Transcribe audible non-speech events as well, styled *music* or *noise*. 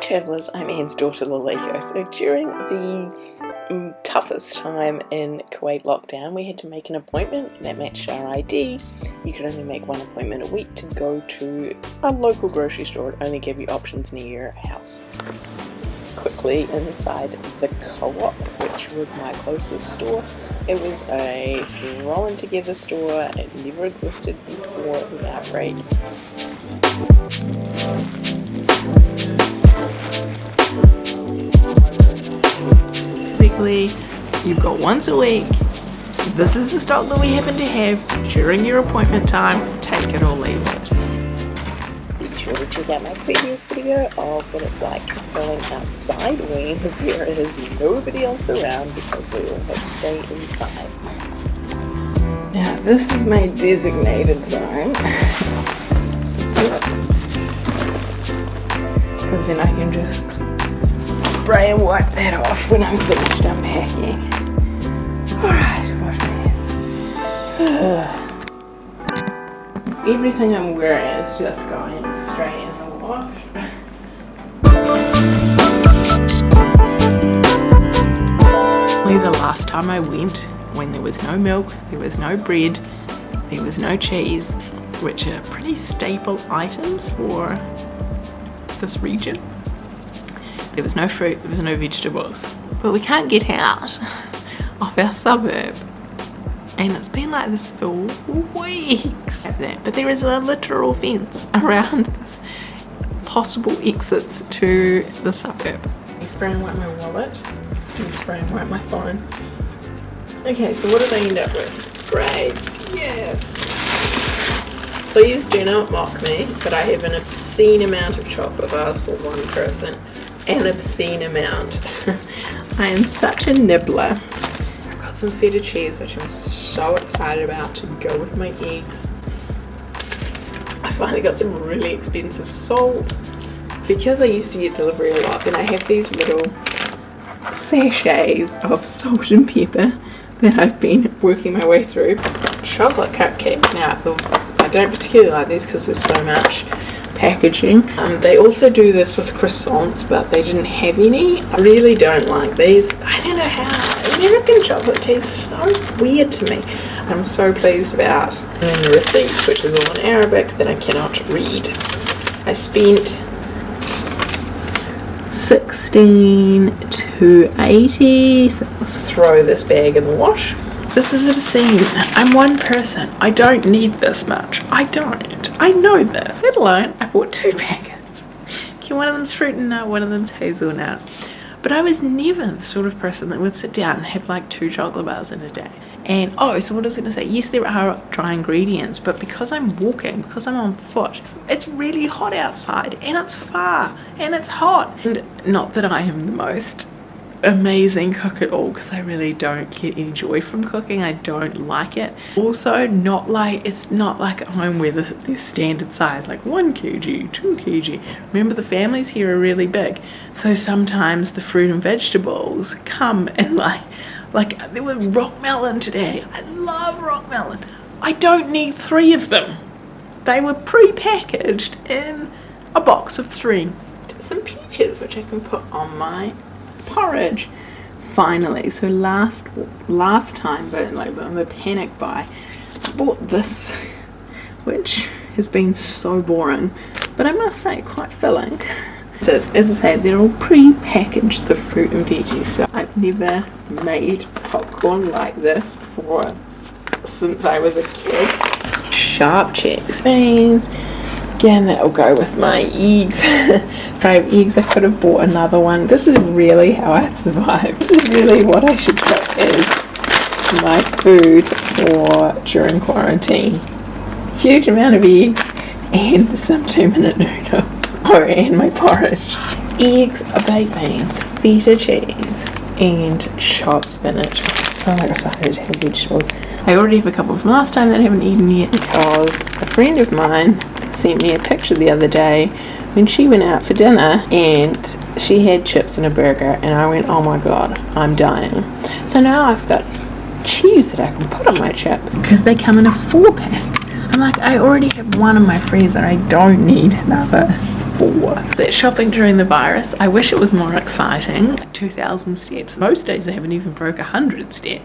travellers, I'm Anne's daughter Laleko. So during the mm, toughest time in Kuwait lockdown, we had to make an appointment that matched our ID. You could only make one appointment a week to go to a local grocery store. It only gave you options near your house. Quickly inside the co-op, which was my closest store. It was a thrown together store. It never existed before the outbreak. Got once a week. This is the stock that we happen to have during your appointment time. Take it or leave it. Be sure to check out my previous video of what it's like going outside when *laughs* there is nobody else around because we all have to stay inside. Now this is my designated zone. because then I can just spray and wipe that off when I'm finished unpacking. Alright, wash my hands. Everything I'm wearing is just going straight in the wash. the last time I went when there was no milk, there was no bread, there was no cheese, which are pretty staple items for this region. There was no fruit, there was no vegetables. But we can't get out of our suburb. And it's been like this for weeks. But there is a literal fence around *laughs* possible exits to the suburb. I spray and wipe my wallet. I spray and wipe my phone. Okay, so what did I end up with? Grades, yes. Please do not mock me, but I have an obscene amount of chocolate bars for one person. An obscene amount. *laughs* I am such a nibbler. Some feta cheese, which I'm so excited about to go with my eggs. I finally got some really expensive salt. Because I used to get delivery a lot, then I have these little sachets of salt and pepper that I've been working my way through. Chocolate cupcakes. Now, I don't particularly like these because there's so much packaging. Um, they also do this with croissants, but they didn't have any. I really don't like these. I don't know how. American chocolate tastes so weird to me. I'm so pleased about the receipt, which is all in Arabic, that I cannot read. I spent 16 to 80. So let's throw this bag in the wash. This is obscene. I'm one person. I don't need this much. I don't. I know this. Let alone, I bought two *laughs* packets. Okay, one of them's fruit and nut, one of them's hazelnut. But I was never the sort of person that would sit down and have like two chocolate bars in a day. And oh, so what I was going to say, yes, there are dry ingredients, but because I'm walking, because I'm on foot, it's really hot outside and it's far and it's hot. And not that I am the most amazing cook at all because I really don't get any joy from cooking. I don't like it. Also not like it's not like at home where the, standard size like 1 kg 2 kg. Remember the families here are really big. So sometimes the fruit and vegetables come and like like there was rock melon today. I love rock melon. I don't need three of them. They were pre-packaged in a box of three. Some peaches which I can put on my porridge finally. So last last time but like the, the panic buy I bought this which has been so boring but I must say quite filling. So as I say they're all pre-packaged the fruit and veggies so I've never made popcorn like this for since I was a kid. Sharp checks beans again that'll go with my eggs. So I have eggs I could have bought another one. This is really how I've survived. This is really what I should cook as my food for during quarantine. Huge amount of eggs and *laughs* some two minute noodles. Oh and my porridge. Eggs baked beans feta cheese and chopped spinach. I'm so excited to have vegetables. I already have a couple from last time that I haven't eaten yet because a friend of mine sent me a picture the other day when she went out for dinner and she had chips and a burger and I went oh my god I'm dying so now I've got cheese that I can put on my chips because they come in a four pack I'm like I already have one in my freezer I don't need another four. That shopping during the virus, I wish it was more exciting. 2,000 steps. Most days I haven't even broke 100 steps.